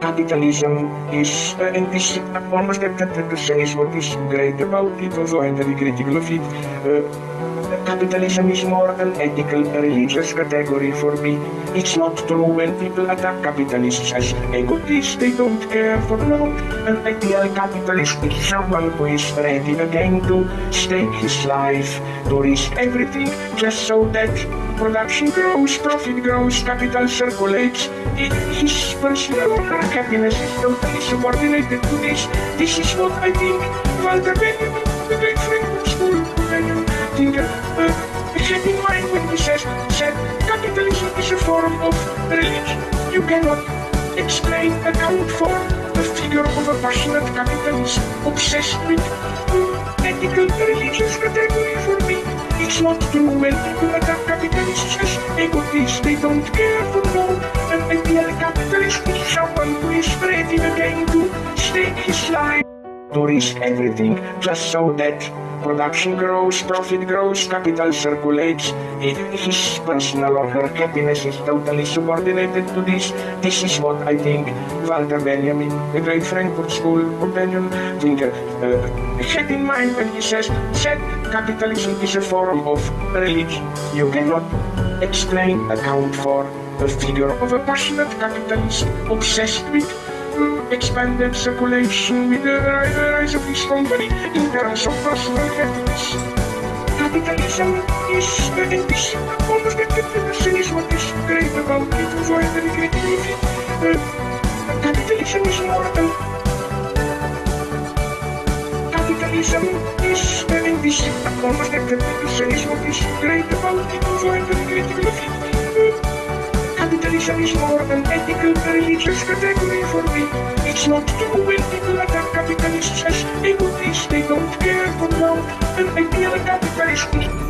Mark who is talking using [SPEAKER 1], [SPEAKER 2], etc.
[SPEAKER 1] Capitalism is uh, in this almost tempted to say is what is great about it, although I'm very critical of it. Uh, capitalism is more an ethical, religious category for me. It's not true when people attack capitalists as egotists, they don't care for no. An ideal capitalist is someone who is ready again to stake his life, to risk everything just so that production grows, profit grows, capital circulates. It, his personal happiness is totally subordinated to this. This is what I think Walter Benjamin, the great says, said capitalism is a form of religion. You cannot explain, account for the figure of a passionate capitalist obsessed with ethical religious category for me. It's not true when people attack capitalists as egotists. They don't care for no. An ideal capitalist is someone who is ready again to stake his life. To risk everything just so that production grows, profit grows, capital circulates. It, his personal or her happiness is totally subordinated to this. This is what I think Walter Benjamin, the great Frankfurt School companion thinker, uh, had in mind when he says, capitalism is a form of religion. You cannot explain, account for the figure of a passionate capitalist obsessed with expanded circulation with the rise of his company in terms of personal happiness. Capitalism is the ambition, almost the definition is what is great about it, critical of it. Uh, capitalism is more capitalism is the ambition, almost the definition is what is great about it, so I'm very capitalism is more an ethical, religious category for me. It's not true when people attack capitalists as egotists. They don't care for now. An ideal capitalist